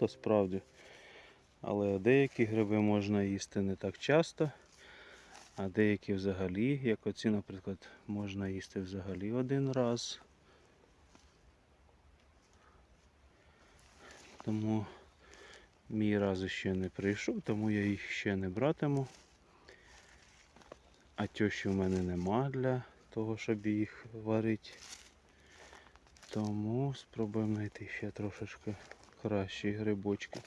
багато справді. Але деякі гриби можна їсти не так часто, а деякі взагалі, як оці, наприклад, можна їсти взагалі один раз. Тому мій раз ще не прийшов, тому я їх ще не братиму. А тьощі в мене нема для того, щоб їх варити. Тому спробуємо знайти ще трошечки кращі грибочки.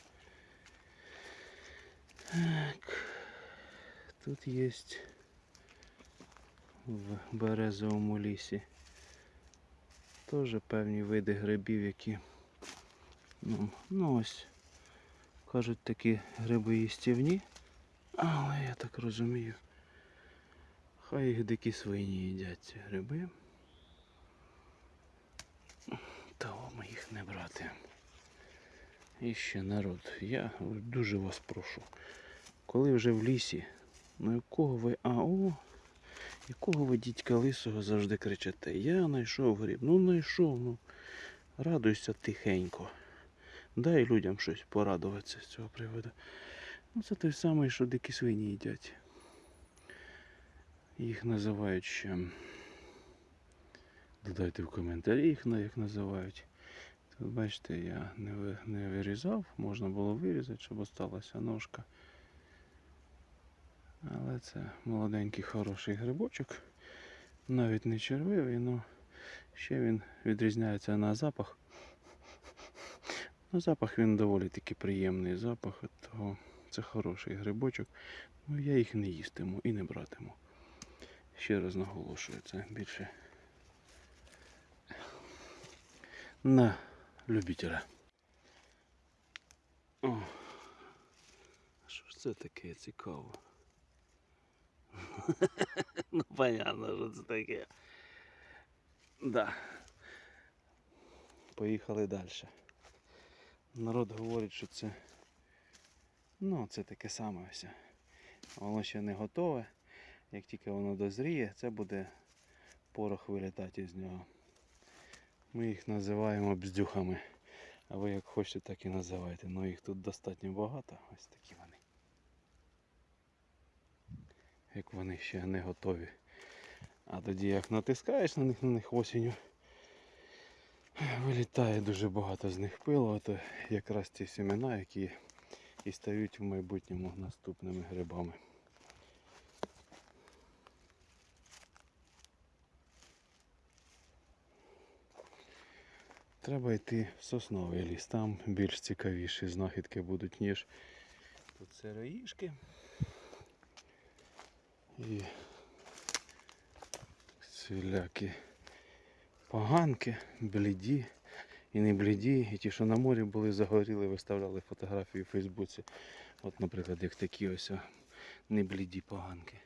Так. Тут є в березовому лісі теж певні види грибів, які ну, ну ось кажуть такі гриби їстівні, але я так розумію, хай їх дикі свині їдять ці гриби. Того ми їх не брати. І ще народ, я дуже вас прошу. Коли вже в лісі, ну якого ви. А, о, якого ви дідька лисого завжди кричите? Я знайшов гриб. Ну знайшов, ну. Радуйся тихенько. Дай людям щось порадуватися з цього приводу. Ну це той самий, що дикі свині їдять. Їх називають ще. Додайте в коментарі їх як називають. Бачите, я не, вирізав, можна було вирізати, щоб осталася ножка. Але це молоденький хороший грибочок. Навіть не червивий, але ще він відрізняється на запах. На запах він доволі таки приємний запах, це хороший грибочок. Ну я їх не їстиму і не братиму. Ще раз наголошую, це більше на любителя. О, що ж це таке цікаво? ну, понятно, що це таке. Да. Поїхали далі. Народ говорить, що це. Ну, це таке саме ось. Воно ще не готове. Як тільки воно дозріє, це буде порох вилітати з нього. Ми їх називаємо бздюхами. А ви як хочете, так і називайте. Ну їх тут достатньо багато. Ось такі вони. Як вони ще не готові. А тоді як натискаєш на них на них осінню, вилітає дуже багато з них пилу, то якраз ті семена, які і стають в майбутньому наступними грибами. Треба йти в сосновий ліс, там більш цікавіші знахідки будуть, ніж тут сироїшки. І всілякі поганки, бліді і не бліді. І ті, що на морі були загоріли, виставляли фотографії в Фейсбуці. От, наприклад, як такі ось не бліді поганки.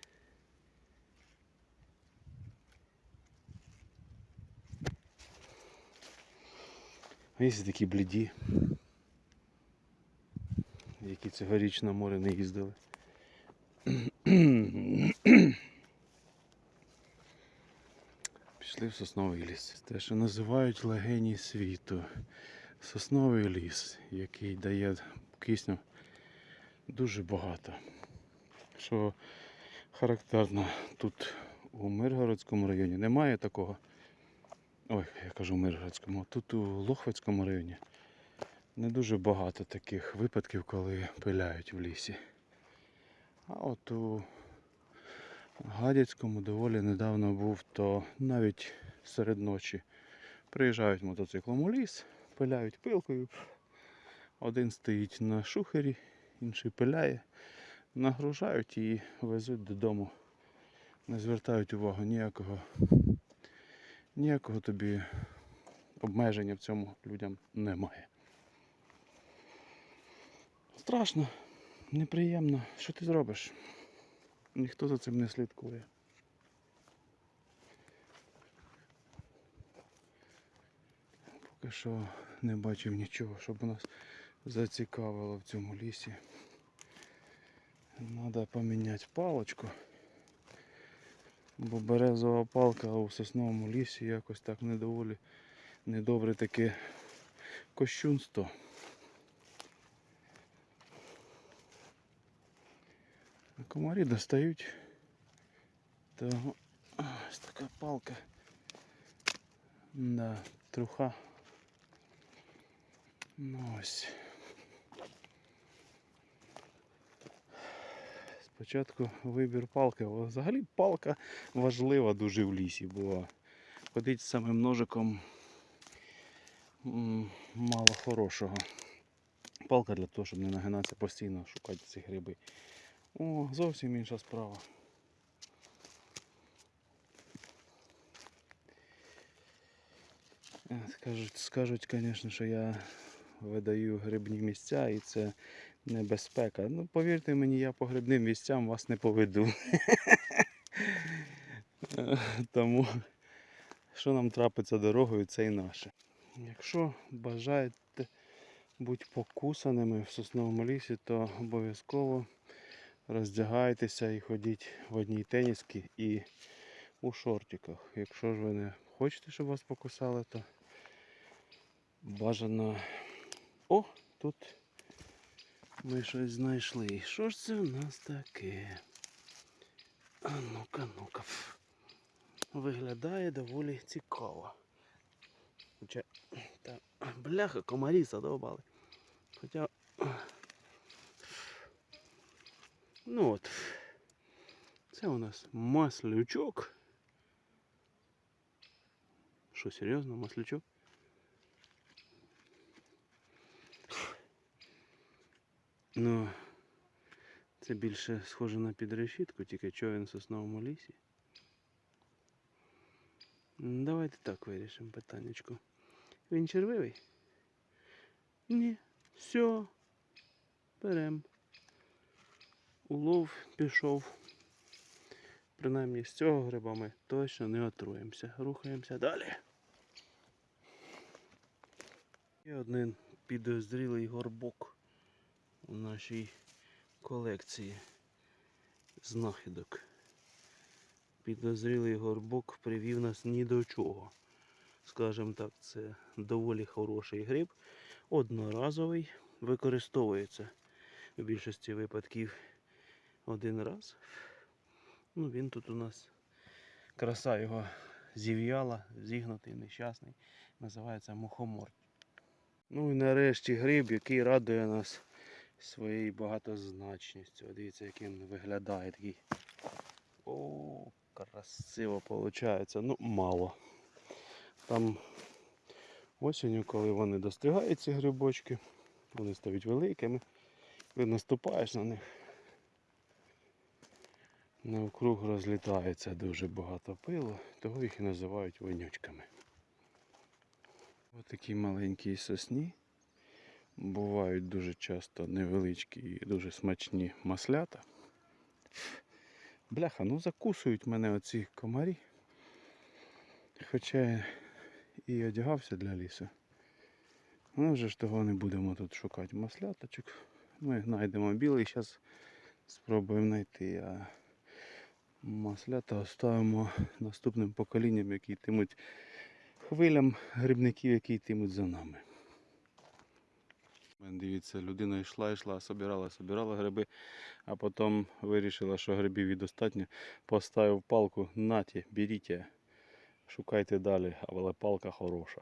Є такі бліді, які цьогоріч на море не їздили. Пішли в сосновий ліс. Те, що називають легені світу. Сосновий ліс, який дає кисню дуже багато. Що характерно, тут у Миргородському районі немає такого. Ой, я кажу в Миргородському, тут у Лохвицькому районі не дуже багато таких випадків, коли пиляють в лісі. А от у Гадяцькому доволі недавно був, то навіть серед ночі приїжджають мотоциклом у ліс, пиляють пилкою. Один стоїть на шухері, інший пиляє, нагружають і везуть додому. Не звертають увагу ніякого, ніякого тобі обмеження в цьому людям немає. Страшно, неприємно. Що ти зробиш? Ніхто за цим не слідкує. Поки що не бачив нічого, щоб нас зацікавило в цьому лісі. Треба поміняти палочку. Бо березова палка у сосновому лісі якось так недоволі недобре таки кощунство. А комарі достають. То ось така палка. Да, труха. Ну ось. Спочатку вибір палки. Взагалі палка важлива дуже в лісі була. Ходить з самим ножиком мало хорошого. Палка для того, щоб не нагинатися постійно шукати ці гриби. О, зовсім інша справа. Е, Скажуть, скажуть, звісно, що я видаю грибні місця і це небезпека. Ну, повірте мені, я по грибним місцям вас не поведу. Тому, що нам трапиться дорогою, це і наше. Якщо бажаєте бути покусаними в сосновому лісі, то обов'язково роздягайтеся і ходіть в одній тенісці і у шортиках. Якщо ж ви не хочете, щоб вас покусали, то бажано. О, тут ми щось знайшли. Що ж це в нас таке? А ну-ка, ну-ка. Виглядає доволі цікаво. Хоча. Та, бляха, комарі задовбали. Хоча. Ну от. Це у нас маслючок. Що, серйозно, маслючок? Ну, це більше схоже на підрешітку, тільки чого він в сосновому лісі. Давайте так вирішимо питаннячко. Він червивий? Ні. Все. Берем. Улов пішов. Принаймні з цього гриба ми точно не отруємося. Рухаємося далі. Є один підозрілий горбок у нашій колекції знахідок. Підозрілий горбок привів нас ні до чого. Скажімо так, це доволі хороший гриб, одноразовий, використовується в більшості випадків один раз. Ну, він тут у нас краса його зів'яла, зігнутий, нещасний. Називається мухомор. Ну і нарешті гриб, який радує нас своєю багатозначністю. Дивіться, як він виглядає такий. О, красиво виходить. Ну, мало. Там осінню, коли вони достигають ці грибочки, вони стають великими. Коли наступаєш на них, навкруг розлітається дуже багато пилу, того їх і називають вонючками. Ось такі маленькі сосні. Бувають дуже часто невеличкі і дуже смачні маслята. Бляха, ну закусують мене оці комарі. Хоча я і одягався для лісу. Ну вже ж того не будемо тут шукати масляточок. Ми знайдемо білий, зараз спробуємо знайти. А маслята оставимо наступним поколінням, які йтимуть хвилям грибників, які йтимуть за нами. Дивіться, людина йшла, йшла, собирала, собирала гриби, а потім вирішила, що грибів і достатньо. Поставив палку, наті, беріть, шукайте далі, але палка хороша.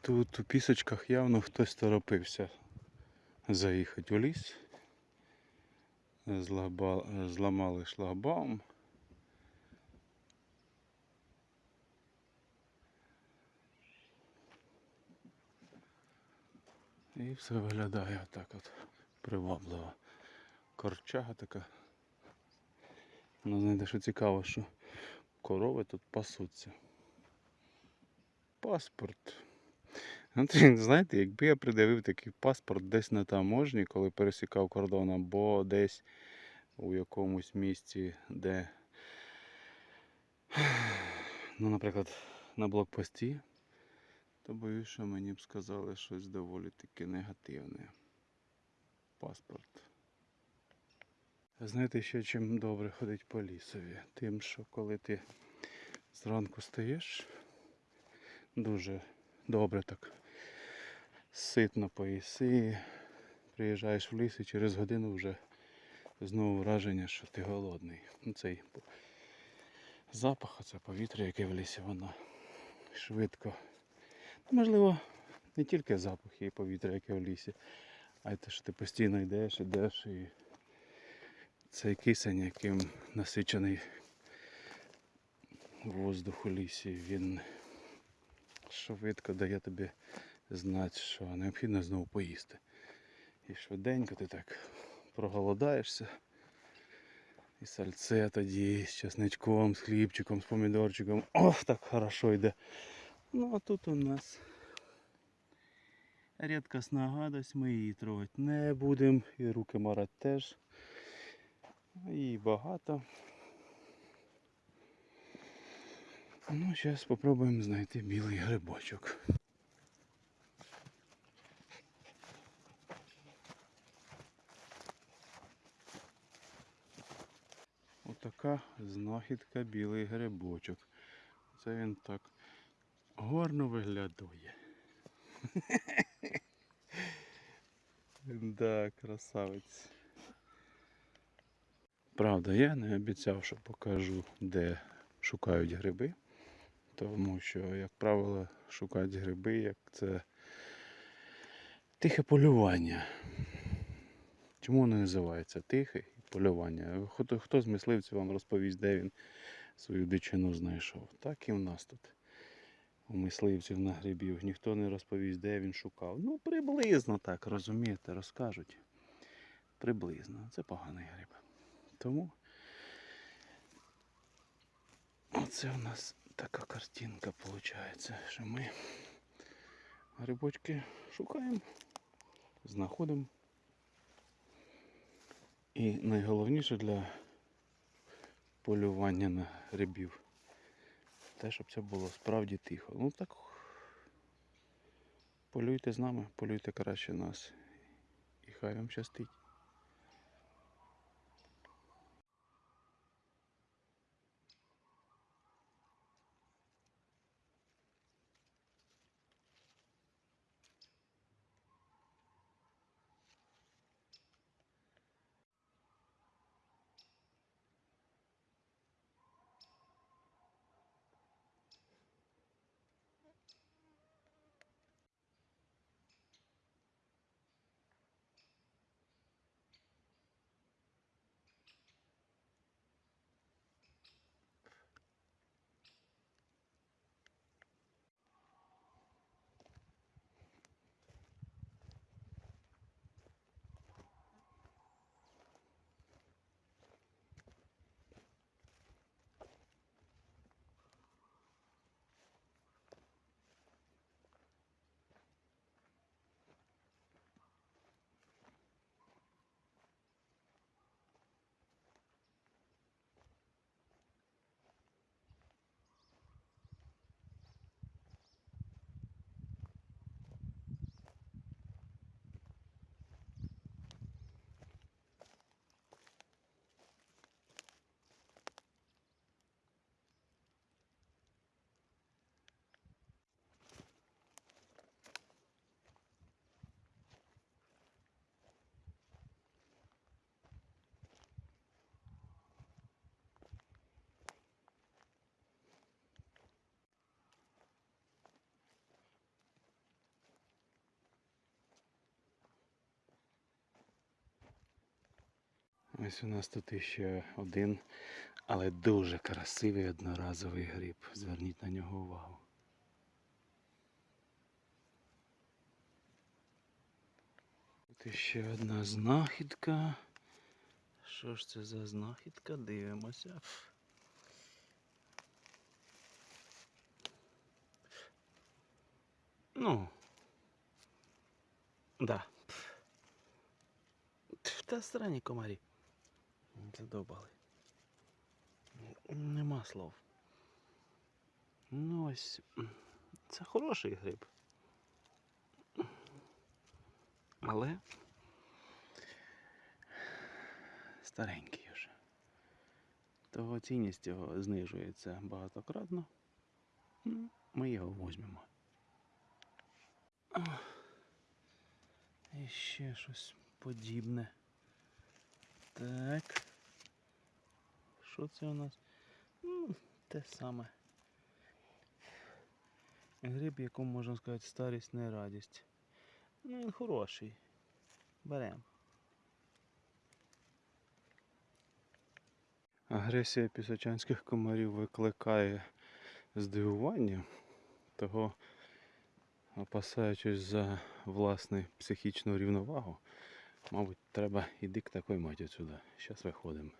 Тут у пісочках явно хтось торопився заїхати у ліс. Зламали шлагбаум. І все виглядає отак от привабливо. Корчага така. Ну, знаєте, що цікаво, що корови тут пасуться. Паспорт. От, знаєте, якби я придавив такий паспорт десь на таможні, коли пересікав кордон, або десь у якомусь місці, де, ну, наприклад, на блокпості, то боюсь, що мені б сказали щось доволі таки негативне. Паспорт. Знаєте, ще чим добре ходить по лісові? Тим, що коли ти зранку стаєш, Дуже добре так. Ситно поїси. Приїжджаєш в ліс і через годину вже знову враження, що ти голодний. Цей запах, це повітря, яке в лісі, воно швидко. Можливо, не тільки запах і повітря, яке в лісі, а й те, що ти постійно йдеш, йдеш і цей кисень, яким насичений воздух у лісі, він швидко дає тобі знати, що необхідно знову поїсти. І швиденько ти так проголодаєшся. І сальце тоді з чесничком, з хлібчиком, з помідорчиком. Ох, так хорошо йде. Ну а тут у нас рідкісна гадость, ми її трогати не будемо. І руки марати теж. Її багато. Ну, зараз спробуємо знайти білий грибочок. Отака знахідка білий грибочок. Це він так гарно виглядає. Да, красавець. Правда, я не обіцяв, що покажу, де шукають гриби. Тому що, як правило, шукають гриби, як це тихе полювання. Чому воно називається тихе полювання? Хто, хто з мисливців вам розповість, де він свою дичину знайшов? Так і в нас тут. У мисливців на грибів. Ніхто не розповість, де він шукав. Ну, приблизно так, розумієте, розкажуть. Приблизно. Це поганий гриб. Тому оце у нас така картинка виходить, що ми грибочки шукаємо, знаходимо. І найголовніше для полювання на грибів те, щоб це було справді тихо. Ну так полюйте з нами, полюйте краще нас. І хай вам щастить. Ось у нас тут іще один, але дуже красивий одноразовий гриб. Зверніть на нього увагу. Тут іще одна знахідка. Що ж це за знахідка? Дивимося. Ну. Да. Та странні комарі. Задобали. Нема слов. Ну ось. Це хороший гриб. Але старенький вже. Того цінність його знижується багатократно. Ми його візьмемо. І ще щось подібне. Так. Що це у нас? Ну, те саме. Гриб, якому можна сказати, старість не радість. Ну, він хороший. Беремо. Агресія пісочанських комарів викликає здивування, того, опасаючись за власну психічну рівновагу, мабуть, треба іди к такой маті сюди. Зараз виходимо.